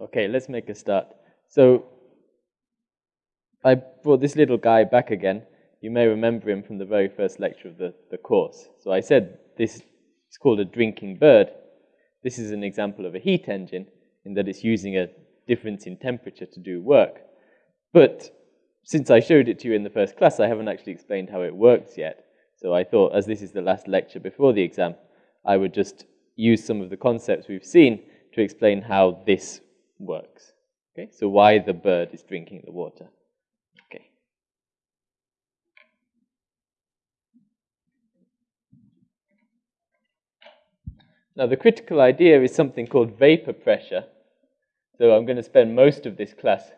Okay, let's make a start. So I brought this little guy back again. You may remember him from the very first lecture of the, the course. So I said this is called a drinking bird. This is an example of a heat engine in that it's using a difference in temperature to do work. But since I showed it to you in the first class, I haven't actually explained how it works yet. So I thought, as this is the last lecture before the exam, I would just use some of the concepts we've seen to explain how this works. Okay, so why the bird is drinking the water. Okay. Now the critical idea is something called vapor pressure. So I'm going to spend most of this class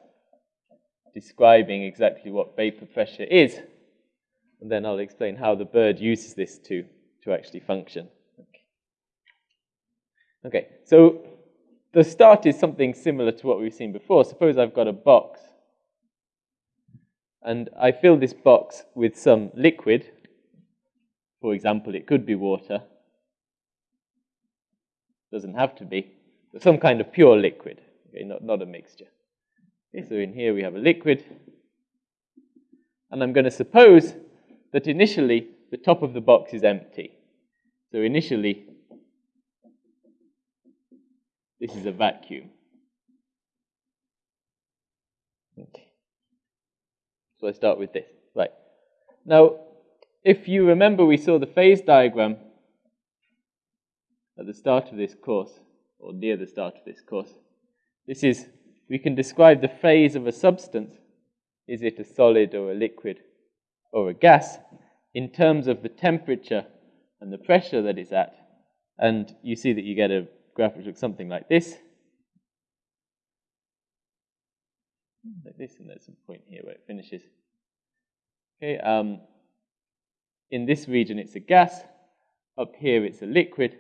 describing exactly what vapor pressure is, and then I'll explain how the bird uses this to, to actually function. Okay. okay, so the start is something similar to what we've seen before. Suppose I've got a box, and I fill this box with some liquid. For example, it could be water. Doesn't have to be, but some kind of pure liquid, okay, not, not a mixture. Okay, so in here we have a liquid. And I'm going to suppose that initially the top of the box is empty. So initially, this is a vacuum. Okay. So I start with this. Right. Now, if you remember, we saw the phase diagram at the start of this course, or near the start of this course. This is we can describe the phase of a substance, is it a solid or a liquid or a gas, in terms of the temperature and the pressure that it's at. And you see that you get a graph which looks something like this. Like this, and there's a point here where it finishes. Okay, um, in this region it's a gas, up here it's a liquid,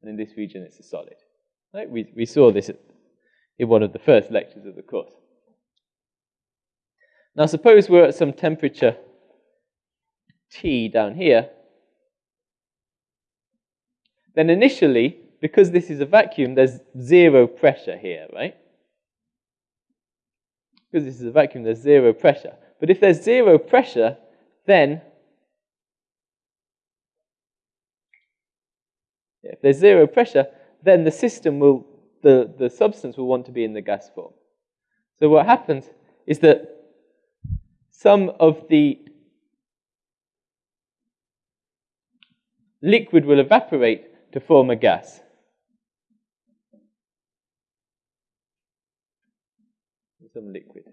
and in this region it's a solid. Right? We, we saw this in one of the first lectures of the course. Now, suppose we're at some temperature T down here, then initially, because this is a vacuum, there's zero pressure here, right? Because this is a vacuum, there's zero pressure. But if there's zero pressure, then if there's zero pressure, then the system will the, the substance will want to be in the gas form. So what happens is that some of the liquid will evaporate to form a gas. Some liquid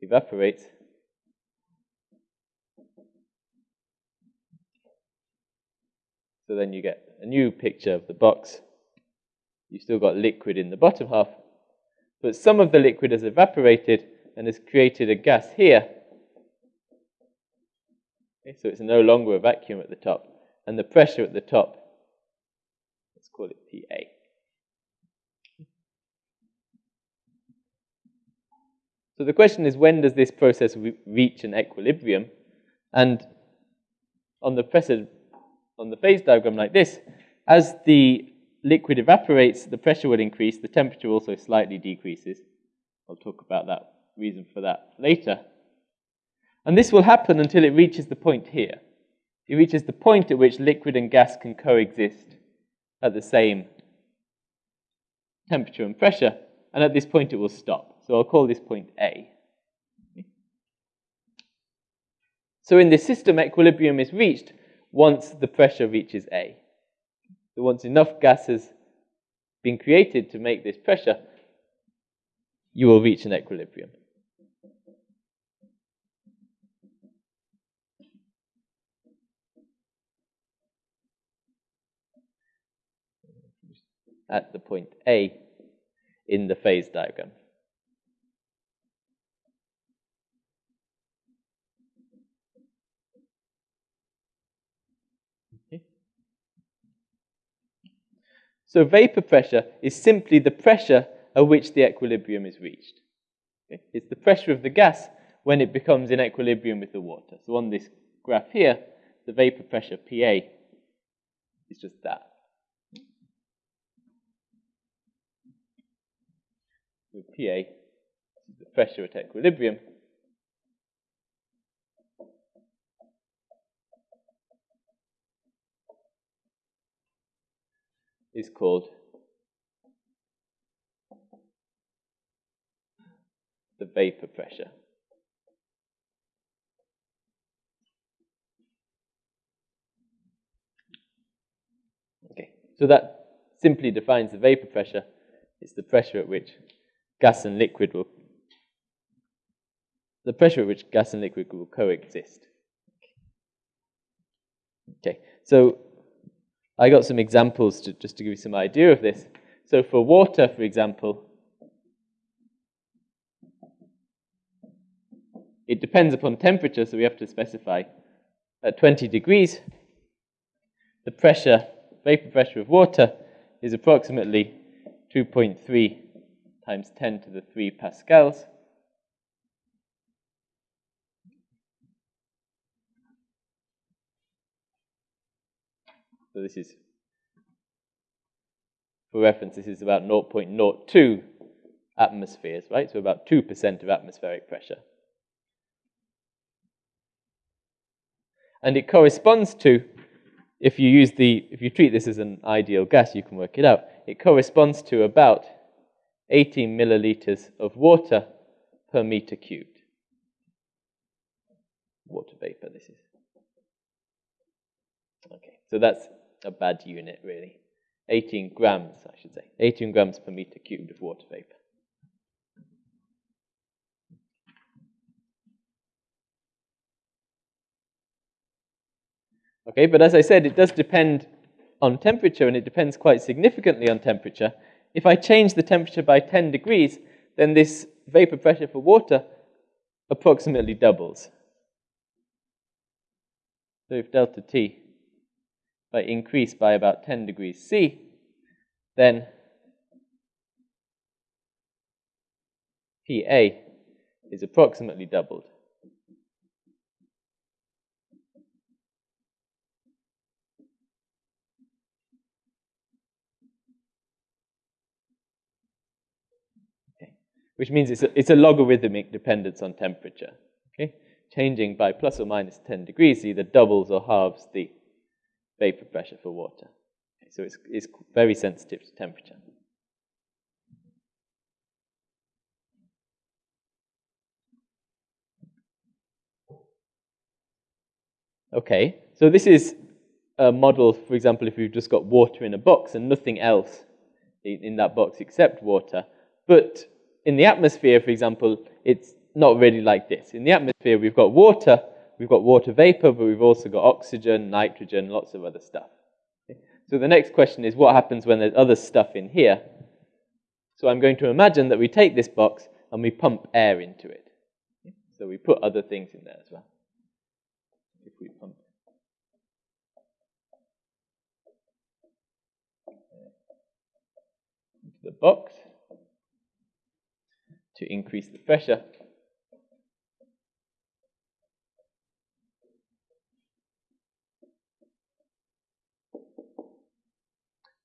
evaporates. So then you get a new picture of the box you've still got liquid in the bottom half, but some of the liquid has evaporated and has created a gas here. Okay, so it's no longer a vacuum at the top, and the pressure at the top, let's call it PA. So the question is, when does this process re reach an equilibrium? And on the, pressure, on the phase diagram like this, as the liquid evaporates, the pressure will increase, the temperature also slightly decreases. I'll talk about that reason for that later. And this will happen until it reaches the point here. It reaches the point at which liquid and gas can coexist at the same temperature and pressure, and at this point it will stop. So I'll call this point A. So in this system, equilibrium is reached once the pressure reaches A. So once enough gas has been created to make this pressure, you will reach an equilibrium. At the point A in the phase diagram. So vapor pressure is simply the pressure at which the equilibrium is reached. Okay? It's the pressure of the gas when it becomes in equilibrium with the water. So on this graph here, the vapor pressure PA is just that. with PA, is the pressure at equilibrium, is called the vapor pressure. Okay, so that simply defines the vapor pressure. It's the pressure at which gas and liquid will the pressure at which gas and liquid will coexist. Okay, so I got some examples to, just to give you some idea of this. So for water, for example, it depends upon temperature, so we have to specify at 20 degrees, the pressure, vapor pressure of water is approximately 2.3 times 10 to the 3 pascals. So this is, for reference, this is about 0.02 atmospheres, right? So about 2% of atmospheric pressure. And it corresponds to, if you use the, if you treat this as an ideal gas, you can work it out. It corresponds to about 18 milliliters of water per meter cubed. Water vapor, this is. Okay, so that's a bad unit, really. 18 grams, I should say. 18 grams per meter cubed of water vapor. Okay, but as I said, it does depend on temperature, and it depends quite significantly on temperature. If I change the temperature by 10 degrees, then this vapor pressure for water approximately doubles. So if delta T, I increase by about 10 degrees C, then PA is approximately doubled. which means it's a, it's a logarithmic dependence on temperature. Okay? Changing by plus or minus 10 degrees either doubles or halves the vapor pressure for water. Okay, so it's, it's very sensitive to temperature. Okay, so this is a model, for example, if you've just got water in a box and nothing else in that box except water, but in the atmosphere, for example, it's not really like this. In the atmosphere, we've got water, we've got water vapor, but we've also got oxygen, nitrogen, lots of other stuff. So the next question is what happens when there's other stuff in here? So I'm going to imagine that we take this box and we pump air into it. So we put other things in there as well. If we pump into the box, to increase the pressure.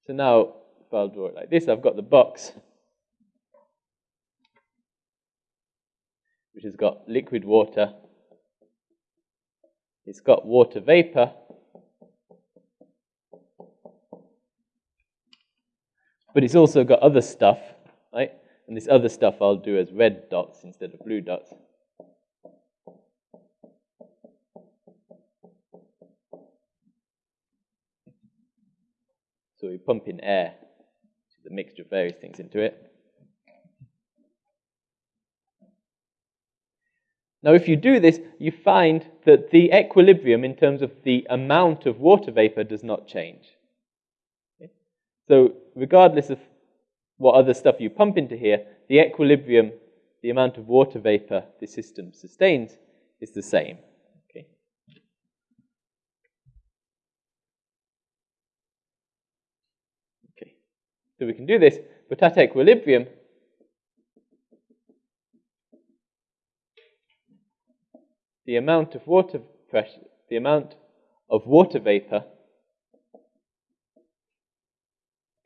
So now, if I'll draw it like this, I've got the box, which has got liquid water. It's got water vapor. But it's also got other stuff, right? And this other stuff I'll do as red dots instead of blue dots. So we pump in air, the mixture of various things into it. Now, if you do this, you find that the equilibrium in terms of the amount of water vapor does not change. Okay? So, regardless of what other stuff you pump into here, the equilibrium, the amount of water vapor the system sustains, is the same. Okay. Okay. So we can do this, but at equilibrium, the amount of water pressure, the amount of water vapor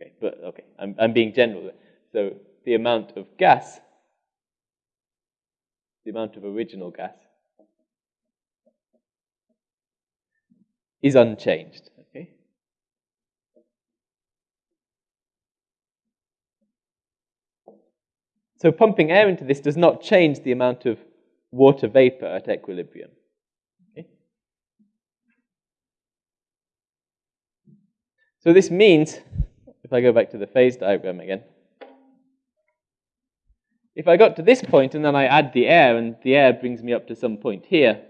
Okay, but okay, I'm, I'm being general. So the amount of gas, the amount of original gas, is unchanged. Okay? So pumping air into this does not change the amount of water vapor at equilibrium. Okay? So this means, if I go back to the phase diagram again, if I got to this point and then I add the air and the air brings me up to some point here,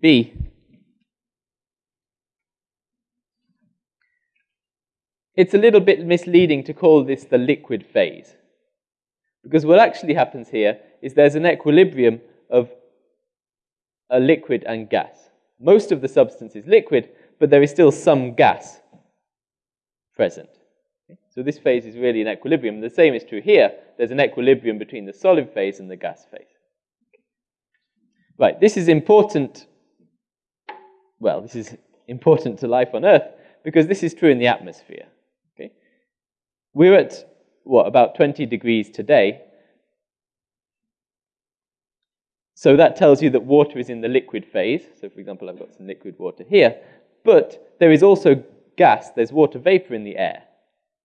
B, it's a little bit misleading to call this the liquid phase. Because what actually happens here is there's an equilibrium of a liquid and gas. Most of the substance is liquid, but there is still some gas present. So this phase is really an equilibrium. The same is true here. There's an equilibrium between the solid phase and the gas phase. Right, this is important. Well, this is important to life on Earth because this is true in the atmosphere. Okay? We're at, what, about 20 degrees today. So that tells you that water is in the liquid phase. So, for example, I've got some liquid water here. But there is also gas, there's water vapor in the air.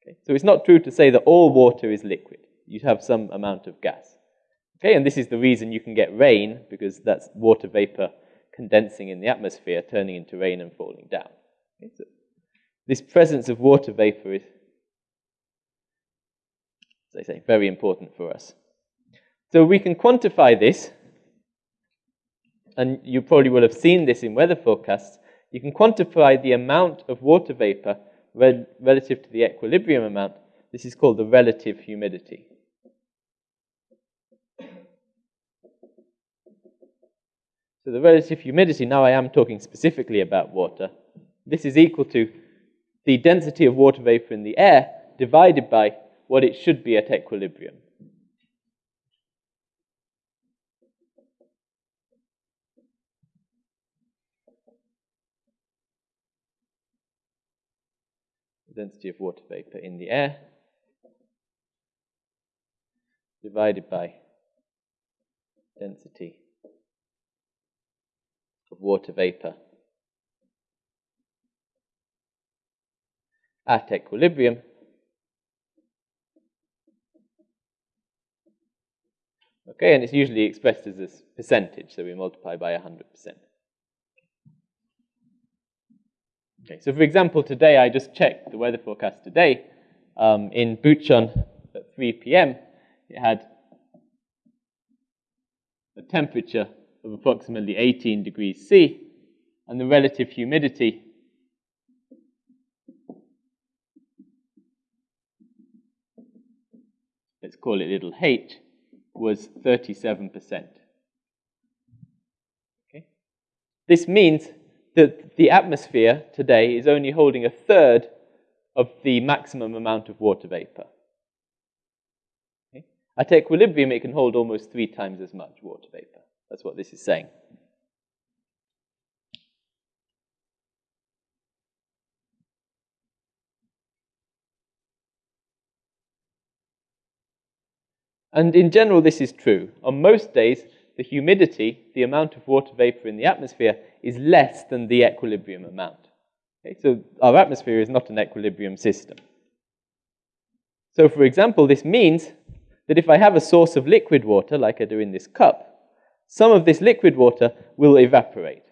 Okay? So it's not true to say that all water is liquid. You have some amount of gas. Okay, and this is the reason you can get rain, because that's water vapor condensing in the atmosphere, turning into rain and falling down. Okay, so this presence of water vapor is, as I say, very important for us. So we can quantify this, and you probably will have seen this in weather forecasts. You can quantify the amount of water vapor relative to the equilibrium amount. This is called the relative humidity. So the relative humidity, now I am talking specifically about water, this is equal to the density of water vapor in the air divided by what it should be at equilibrium. Density of water vapor in the air divided by density of water vapor at equilibrium. Okay, and it's usually expressed as a percentage, so we multiply by 100%. Okay, so for example, today I just checked the weather forecast today. Um, in Bucheon at 3 p.m., it had a temperature of approximately 18 degrees C, and the relative humidity let's call it little h, was 37%. Okay? This means that the atmosphere today is only holding a third of the maximum amount of water vapor. Okay? At equilibrium, it can hold almost three times as much water vapor. That's what this is saying. And in general, this is true. On most days, the humidity, the amount of water vapor in the atmosphere, is less than the equilibrium amount. Okay? So our atmosphere is not an equilibrium system. So, for example, this means that if I have a source of liquid water, like I do in this cup, some of this liquid water will evaporate.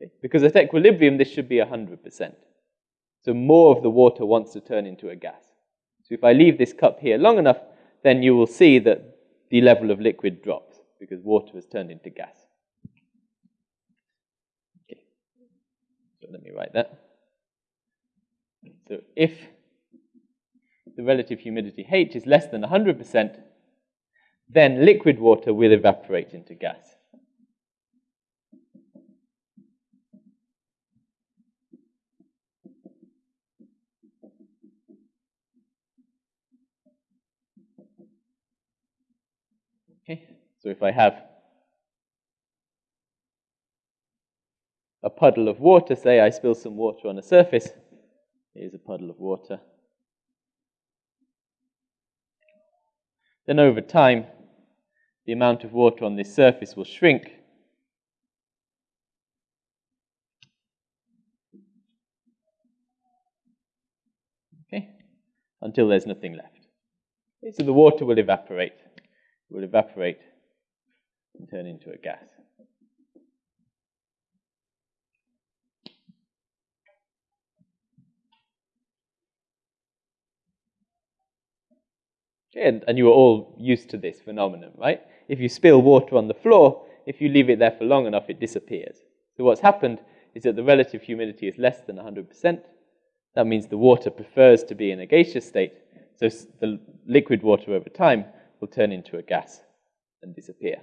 Okay? Because at equilibrium, this should be 100%. So more of the water wants to turn into a gas. So if I leave this cup here long enough, then you will see that the level of liquid drops because water has turned into gas. Okay, so let me write that. So if the relative humidity H is less than 100%, then liquid water will evaporate into gas. Okay, so if I have a puddle of water, say I spill some water on a surface, here's a puddle of water. then over time, the amount of water on this surface will shrink. Okay, until there's nothing left. Okay, so the water will evaporate. It will evaporate and turn into a gas. And, and you are all used to this phenomenon, right? If you spill water on the floor, if you leave it there for long enough, it disappears. So what's happened is that the relative humidity is less than 100%. That means the water prefers to be in a gaseous state. So the liquid water over time will turn into a gas and disappear.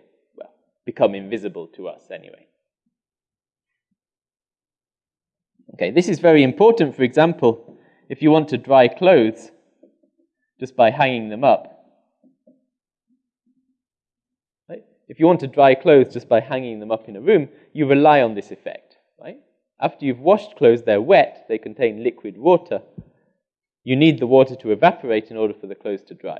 Become invisible to us anyway. Okay, this is very important. For example, if you want to dry clothes, just by hanging them up. Right? If you want to dry clothes just by hanging them up in a room, you rely on this effect. Right? After you've washed clothes, they're wet, they contain liquid water. You need the water to evaporate in order for the clothes to dry.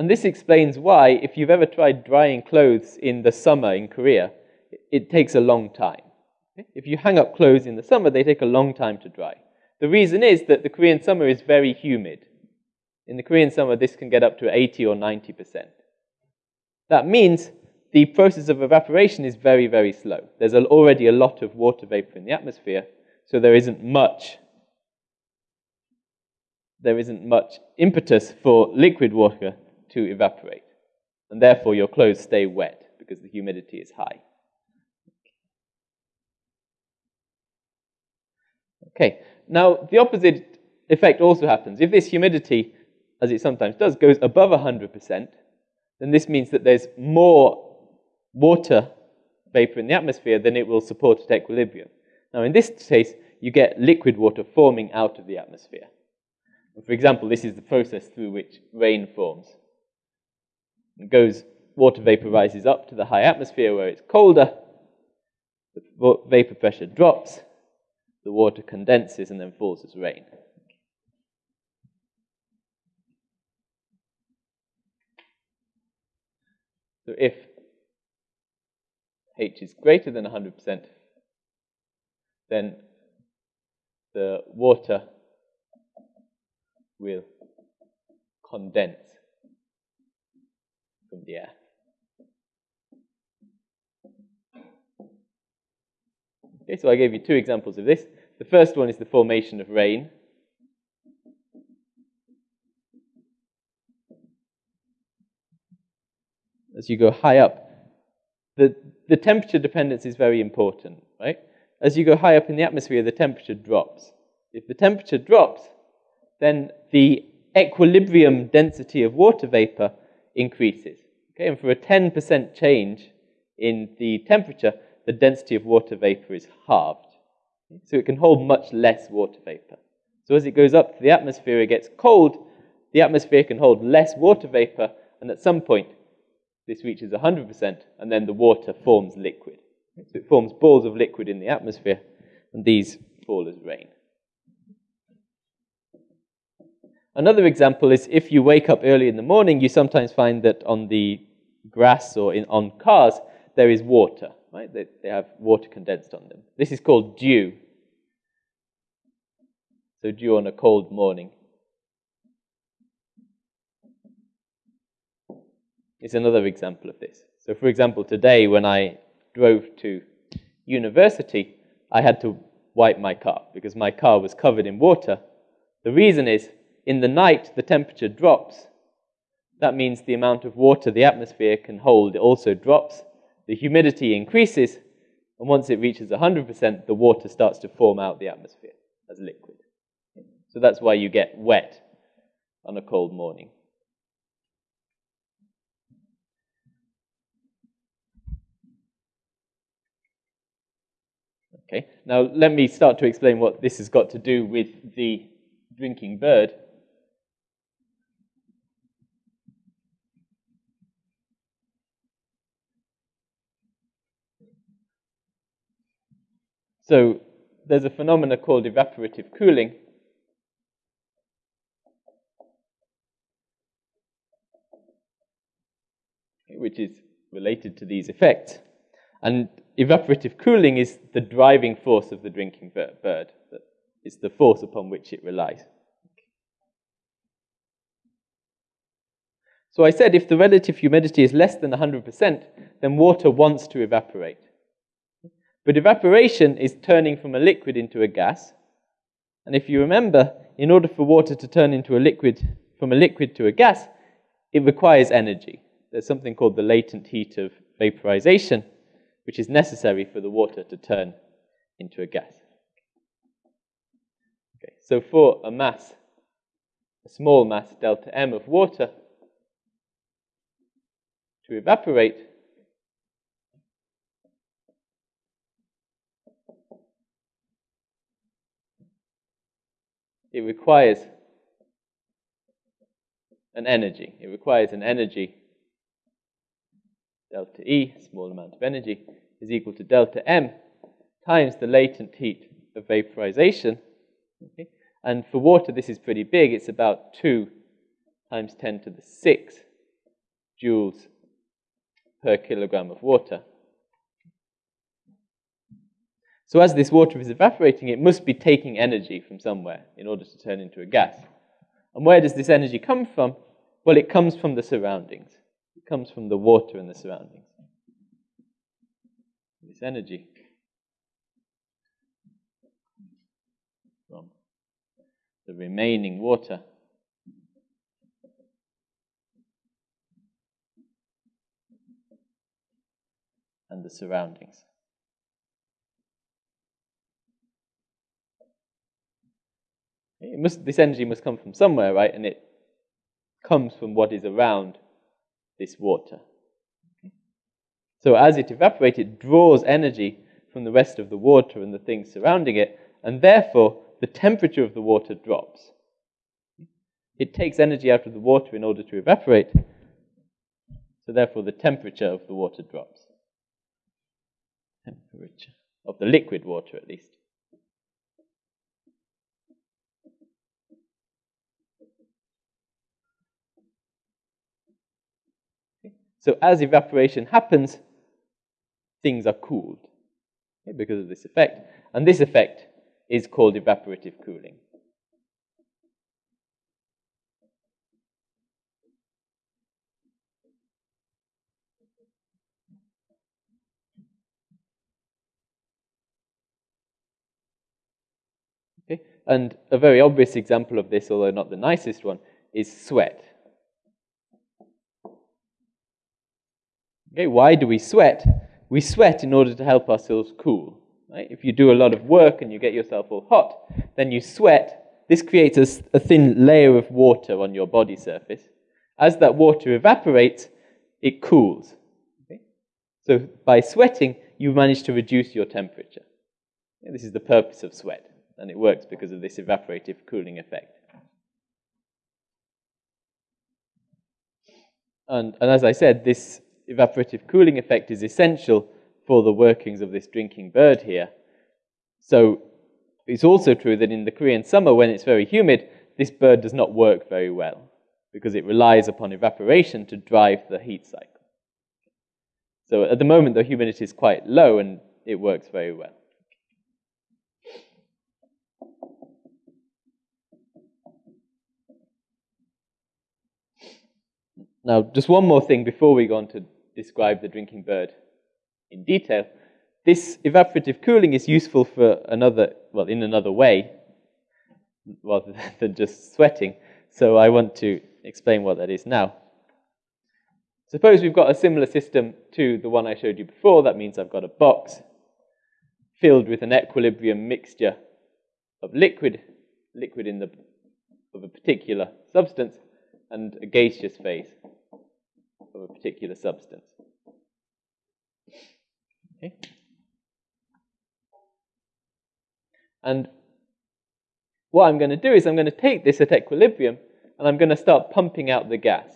And this explains why, if you've ever tried drying clothes in the summer in Korea, it takes a long time. If you hang up clothes in the summer, they take a long time to dry. The reason is that the Korean summer is very humid. In the Korean summer, this can get up to 80 or 90%. That means the process of evaporation is very, very slow. There's already a lot of water vapor in the atmosphere, so there isn't much there isn't much impetus for liquid water to evaporate. And therefore, your clothes stay wet because the humidity is high. Okay, now the opposite effect also happens. If this humidity, as it sometimes does, goes above 100%, then this means that there's more water vapor in the atmosphere than it will support at equilibrium. Now, in this case, you get liquid water forming out of the atmosphere. For example, this is the process through which rain forms. Goes, water vapor rises up to the high atmosphere where it's colder, the vapor pressure drops, the water condenses and then falls as rain. So if H is greater than 100%, then the water will condense from the air. Okay, so I gave you two examples of this. The first one is the formation of rain. As you go high up, the, the temperature dependence is very important, right? As you go high up in the atmosphere, the temperature drops. If the temperature drops, then the equilibrium density of water vapor increases. Okay, and for a 10% change in the temperature, the density of water vapor is halved. So it can hold much less water vapor. So as it goes up to the atmosphere, it gets cold, the atmosphere can hold less water vapor, and at some point, this reaches 100%, and then the water forms liquid. So it forms balls of liquid in the atmosphere, and these fall as rain. Another example is if you wake up early in the morning, you sometimes find that on the grass or in, on cars, there is water right? They, they have water condensed on them. This is called dew. So dew on a cold morning. Is another example of this. So, for example, today when I drove to university, I had to wipe my car because my car was covered in water. The reason is in the night the temperature drops. That means the amount of water the atmosphere can hold also drops, the humidity increases, and once it reaches 100%, the water starts to form out the atmosphere as liquid. So that's why you get wet on a cold morning. Okay, now let me start to explain what this has got to do with the drinking bird. So there's a phenomena called evaporative cooling. which is related to these effects. And evaporative cooling is the driving force of the drinking bird. It's the force upon which it relies. So I said if the relative humidity is less than 100%, then water wants to evaporate. But evaporation is turning from a liquid into a gas. And if you remember, in order for water to turn into a liquid, from a liquid to a gas, it requires energy. There's something called the latent heat of vaporization, which is necessary for the water to turn into a gas. Okay, so for a mass, a small mass, delta M of water, to evaporate, it requires an energy. It requires an energy, delta E, small amount of energy, is equal to delta M times the latent heat of vaporization. Okay? And for water, this is pretty big. It's about 2 times 10 to the 6 joules per kilogram of water. So as this water is evaporating, it must be taking energy from somewhere in order to turn into a gas. And where does this energy come from? Well, it comes from the surroundings. It comes from the water and the surroundings. This energy from the remaining water and the surroundings. Must, this energy must come from somewhere, right? And it comes from what is around this water. So as it evaporates, it draws energy from the rest of the water and the things surrounding it, and therefore the temperature of the water drops. It takes energy out of the water in order to evaporate, so therefore the temperature of the water drops. Temperature of the liquid water, at least. So as evaporation happens, things are cooled okay, because of this effect. And this effect is called evaporative cooling. Okay? And a very obvious example of this, although not the nicest one, is sweat. Okay, why do we sweat? We sweat in order to help ourselves cool. Right? If you do a lot of work and you get yourself all hot, then you sweat. This creates a, a thin layer of water on your body surface. As that water evaporates, it cools. Okay? So by sweating, you manage to reduce your temperature. Okay, this is the purpose of sweat, and it works because of this evaporative cooling effect. And, and as I said, this evaporative cooling effect is essential for the workings of this drinking bird here. So it's also true that in the Korean summer, when it's very humid, this bird does not work very well because it relies upon evaporation to drive the heat cycle. So at the moment, the humidity is quite low and it works very well. Now, just one more thing before we go on to describe the drinking bird in detail. This evaporative cooling is useful for another, well, in another way, rather than just sweating. So I want to explain what that is now. Suppose we've got a similar system to the one I showed you before. That means I've got a box filled with an equilibrium mixture of liquid, liquid in the, of a particular substance, and a gaseous phase of a particular substance. Okay? And what I'm going to do is I'm going to take this at equilibrium and I'm going to start pumping out the gas.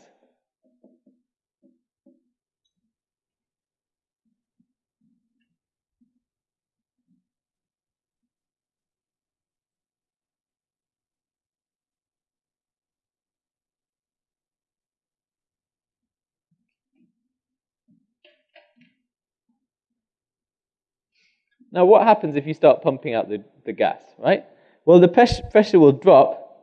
Now, what happens if you start pumping out the, the gas, right? Well, the pressure, pressure will drop,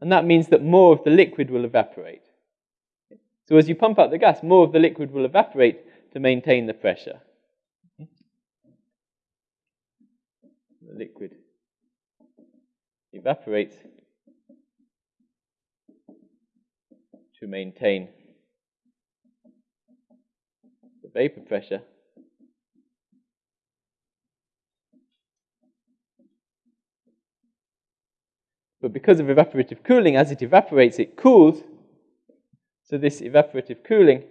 and that means that more of the liquid will evaporate. So as you pump out the gas, more of the liquid will evaporate to maintain the pressure. The liquid evaporates to maintain the vapor pressure. But because of evaporative cooling, as it evaporates, it cools. So this evaporative cooling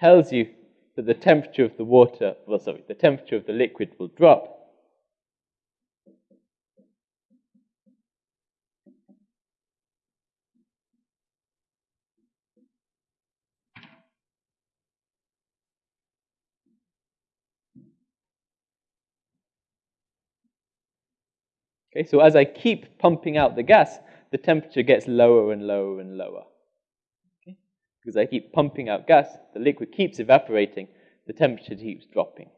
tells you that the temperature of the water, well, sorry, the temperature of the liquid will drop. Okay, so as I keep pumping out the gas, the temperature gets lower and lower and lower because I keep pumping out gas, the liquid keeps evaporating, the temperature keeps dropping.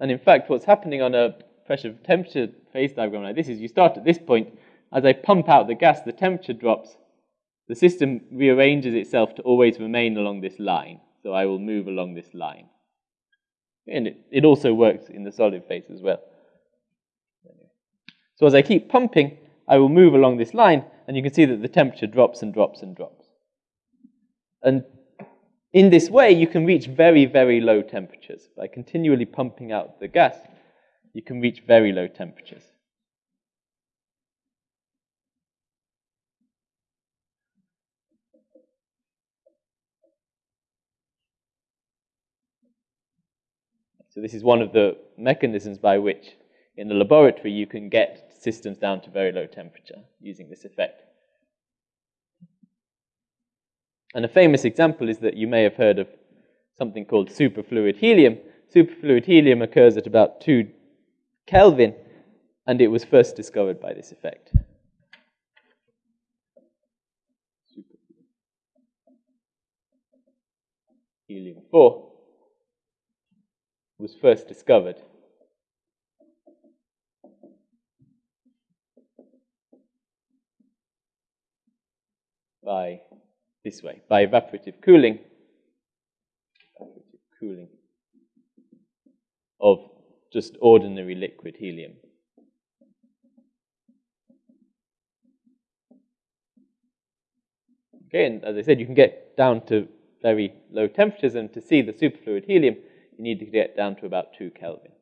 And in fact, what's happening on a pressure temperature phase diagram like this is you start at this point, as I pump out the gas, the temperature drops, the system rearranges itself to always remain along this line. So I will move along this line. And it, it also works in the solid phase as well. So as I keep pumping, I will move along this line, and you can see that the temperature drops and drops and drops. And in this way, you can reach very, very low temperatures. By continually pumping out the gas, you can reach very low temperatures. So this is one of the mechanisms by which in the laboratory you can get systems down to very low temperature using this effect. And a famous example is that you may have heard of something called superfluid helium. Superfluid helium occurs at about 2 Kelvin, and it was first discovered by this effect. Helium 4 was first discovered by this way, by evaporative cooling, evaporative cooling of just ordinary liquid helium. Okay, and as I said, you can get down to very low temperatures, and to see the superfluid helium, you need to get down to about 2 Kelvin.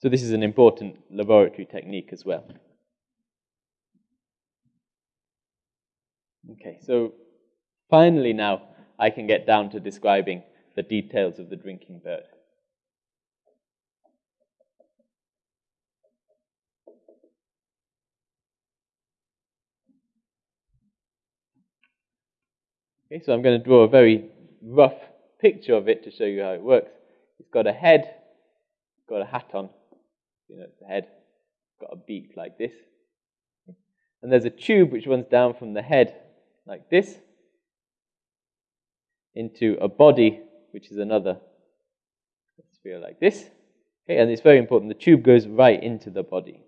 So this is an important laboratory technique as well. Okay, so finally now I can get down to describing the details of the drinking bird. Okay, so I'm going to draw a very rough picture of it to show you how it works. It's got a head, got a hat on, you know, it's the head, got a beak like this. And there's a tube which runs down from the head like this into a body, which is another sphere like this. Okay, and it's very important. The tube goes right into the body.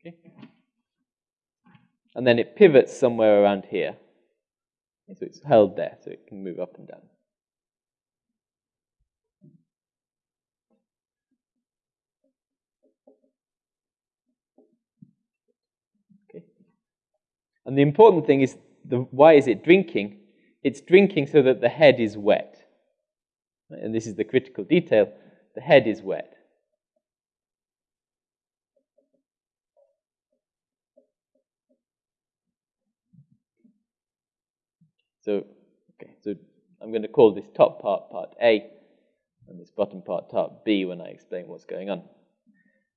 Okay. And then it pivots somewhere around here. So it's held there, so it can move up and down. Okay. And the important thing is the, why is it drinking? It's drinking so that the head is wet. And this is the critical detail. The head is wet. So, okay, so I'm going to call this top part part A and this bottom part part B when I explain what's going on.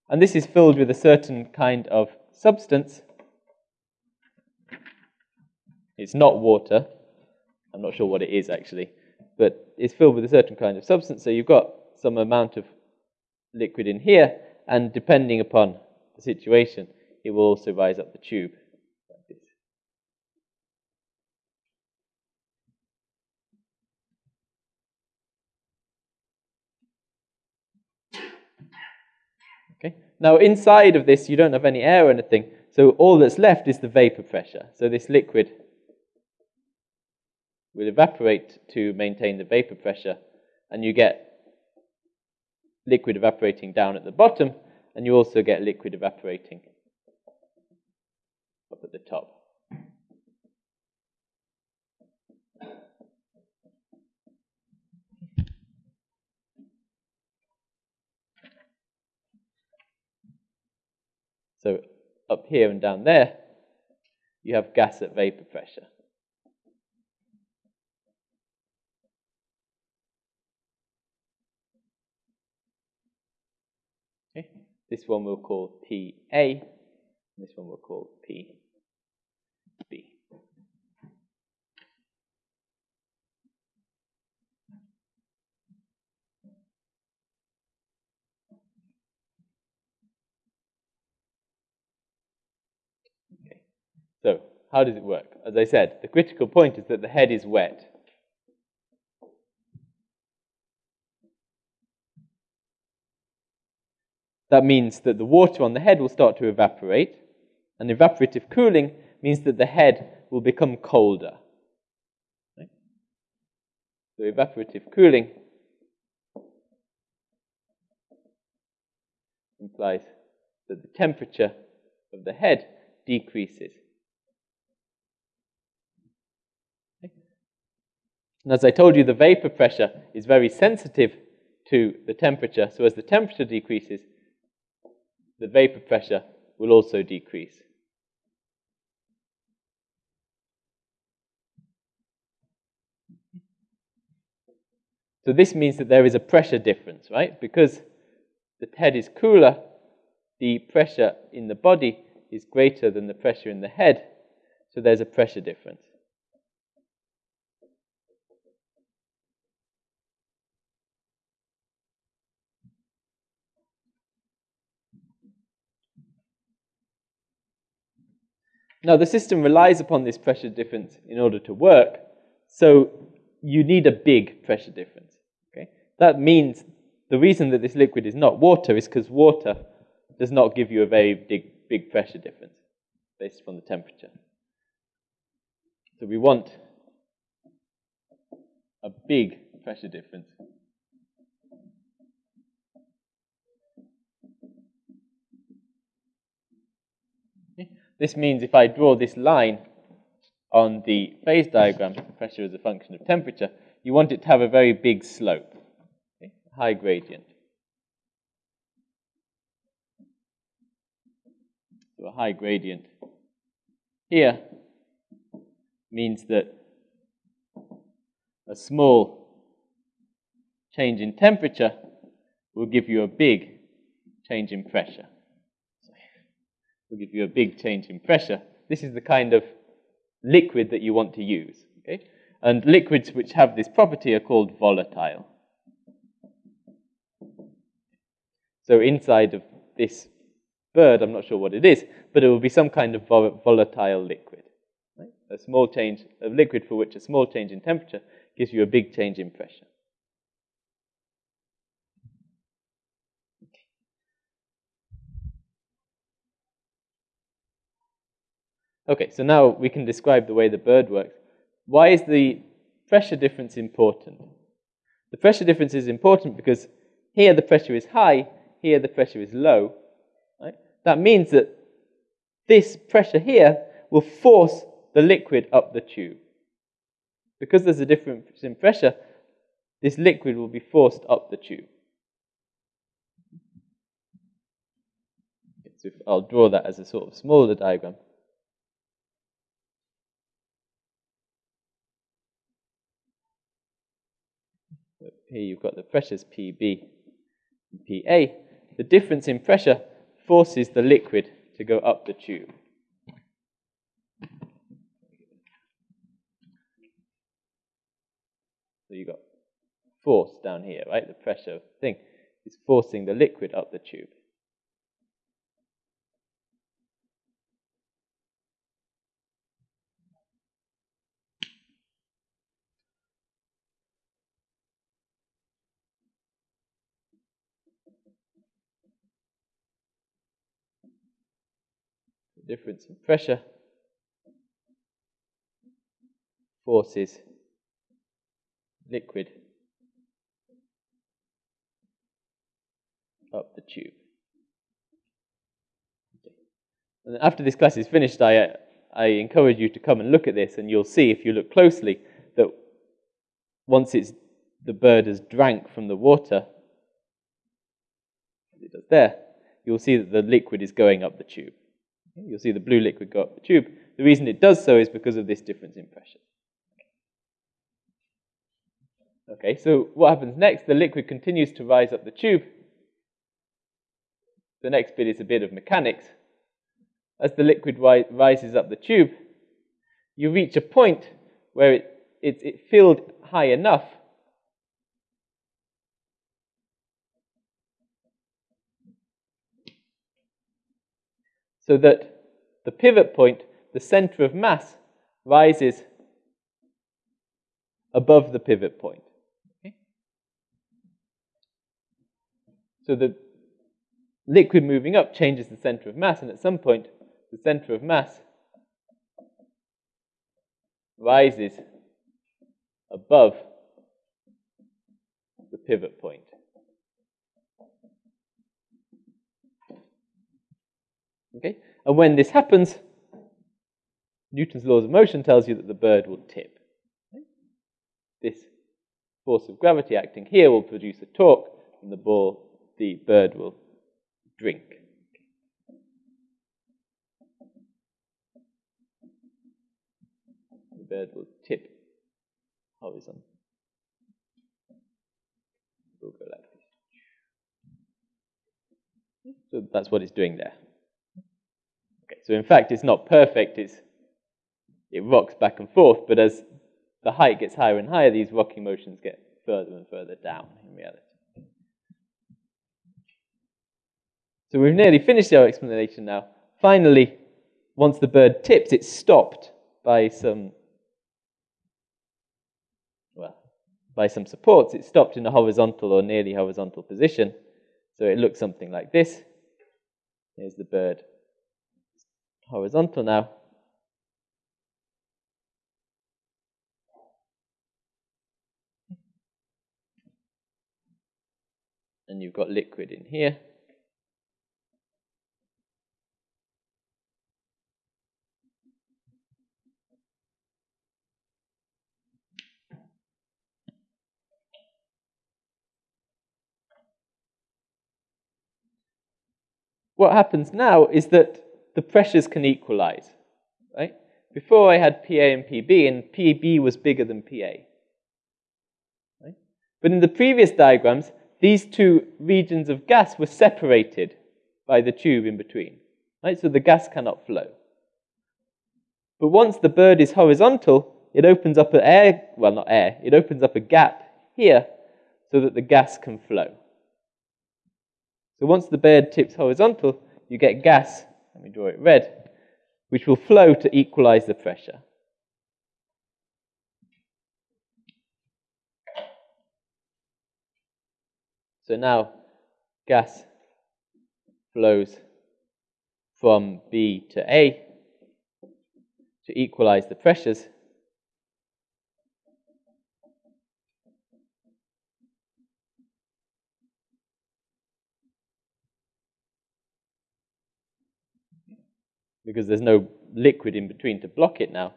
And this is filled with a certain kind of substance it's not water. I'm not sure what it is actually, but it's filled with a certain kind of substance. So you've got some amount of liquid in here, and depending upon the situation, it will also rise up the tube. Okay. Now inside of this, you don't have any air or anything, so all that's left is the vapor pressure. So this liquid will evaporate to maintain the vapor pressure, and you get liquid evaporating down at the bottom, and you also get liquid evaporating up at the top. So up here and down there, you have gas at vapor pressure. Okay. This one we'll call PA, this one we'll call PB. So, how does it work? As I said, the critical point is that the head is wet. That means that the water on the head will start to evaporate, and evaporative cooling means that the head will become colder. Right? So, evaporative cooling implies that the temperature of the head decreases. And as I told you, the vapor pressure is very sensitive to the temperature. So as the temperature decreases, the vapor pressure will also decrease. So this means that there is a pressure difference, right? Because the head is cooler, the pressure in the body is greater than the pressure in the head, so there's a pressure difference. Now, the system relies upon this pressure difference in order to work, so you need a big pressure difference. Okay? That means the reason that this liquid is not water is because water does not give you a very big, big pressure difference based upon the temperature. So we want a big pressure difference. This means if I draw this line on the phase diagram, pressure as a function of temperature, you want it to have a very big slope, okay? high gradient. So a high gradient here means that a small change in temperature will give you a big change in pressure will give you a big change in pressure. This is the kind of liquid that you want to use. Okay? And liquids which have this property are called volatile. So inside of this bird, I'm not sure what it is, but it will be some kind of volatile liquid. Right? A small change, of liquid for which a small change in temperature gives you a big change in pressure. Okay, so now we can describe the way the bird works. Why is the pressure difference important? The pressure difference is important because here the pressure is high, here the pressure is low. Right? That means that this pressure here will force the liquid up the tube. Because there's a difference in pressure, this liquid will be forced up the tube. So I'll draw that as a sort of smaller diagram. Here you've got the pressures PB and PA. The difference in pressure forces the liquid to go up the tube. So you've got force down here, right? The pressure thing. is forcing the liquid up the tube. Difference in pressure forces liquid up the tube. And after this class is finished, I, I encourage you to come and look at this, and you'll see, if you look closely, that once it's, the bird has drank from the water, as it does there, you'll see that the liquid is going up the tube. You'll see the blue liquid go up the tube. The reason it does so is because of this difference in pressure. Okay, so what happens next? The liquid continues to rise up the tube. The next bit is a bit of mechanics. As the liquid ri rises up the tube, you reach a point where it, it, it filled high enough so that the pivot point, the center of mass, rises above the pivot point. Okay? So the liquid moving up changes the center of mass, and at some point, the center of mass rises above the pivot point. Okay? And when this happens, Newton's laws of motion tells you that the bird will tip. Okay? This force of gravity acting here will produce a torque, and the ball, the bird will drink. The bird will tip horizontal. Like this. So that's what it's doing there. So in fact, it's not perfect. It's it rocks back and forth, but as the height gets higher and higher, these rocking motions get further and further down in reality. So we've nearly finished our explanation now. Finally, once the bird tips, it's stopped by some well, by some supports. It's stopped in a horizontal or nearly horizontal position. So it looks something like this. Here's the bird horizontal now. And you've got liquid in here. What happens now is that the pressures can equalize, right? Before I had PA and PB, and PB was bigger than PA. Right? But in the previous diagrams, these two regions of gas were separated by the tube in between, right? So the gas cannot flow. But once the bird is horizontal, it opens up an air, well, not air, it opens up a gap here so that the gas can flow. So once the bird tips horizontal, you get gas let me draw it red, which will flow to equalize the pressure. So now gas flows from B to A to equalize the pressures. Because there's no liquid in between to block it now.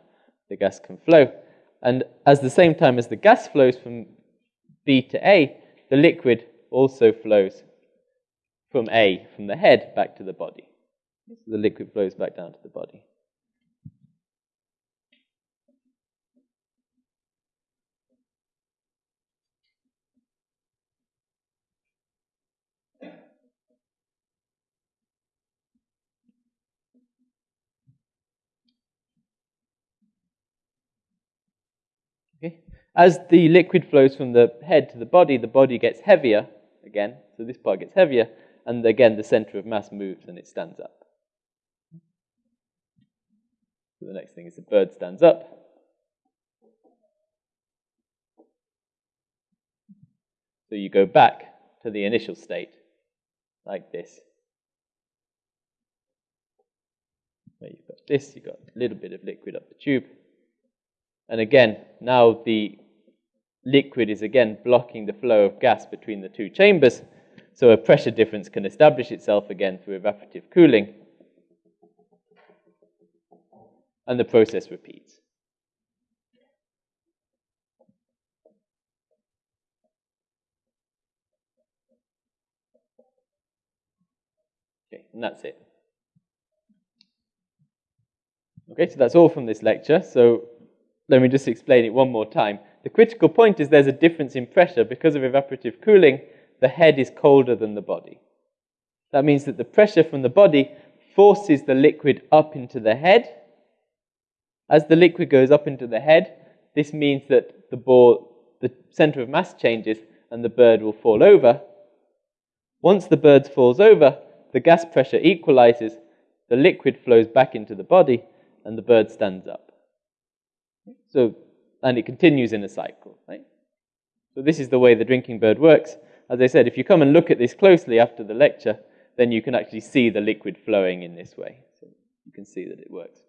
The gas can flow. And at the same time as the gas flows from B to A, the liquid also flows from A, from the head, back to the body. So the liquid flows back down to the body. Okay? As the liquid flows from the head to the body, the body gets heavier again. So this part gets heavier, and again, the center of mass moves and it stands up. So the next thing is the bird stands up. So you go back to the initial state, like this. Where you've got this, you've got a little bit of liquid up the tube. And again, now the liquid is again blocking the flow of gas between the two chambers, so a pressure difference can establish itself again through evaporative cooling, and the process repeats. Okay, and that's it. Okay, so that's all from this lecture. So let me just explain it one more time. The critical point is there's a difference in pressure because of evaporative cooling. The head is colder than the body. That means that the pressure from the body forces the liquid up into the head. As the liquid goes up into the head, this means that the ball, the center of mass changes and the bird will fall over. Once the bird falls over, the gas pressure equalizes, the liquid flows back into the body, and the bird stands up. So, and it continues in a cycle, right? So this is the way the drinking bird works. As I said, if you come and look at this closely after the lecture, then you can actually see the liquid flowing in this way. So you can see that it works.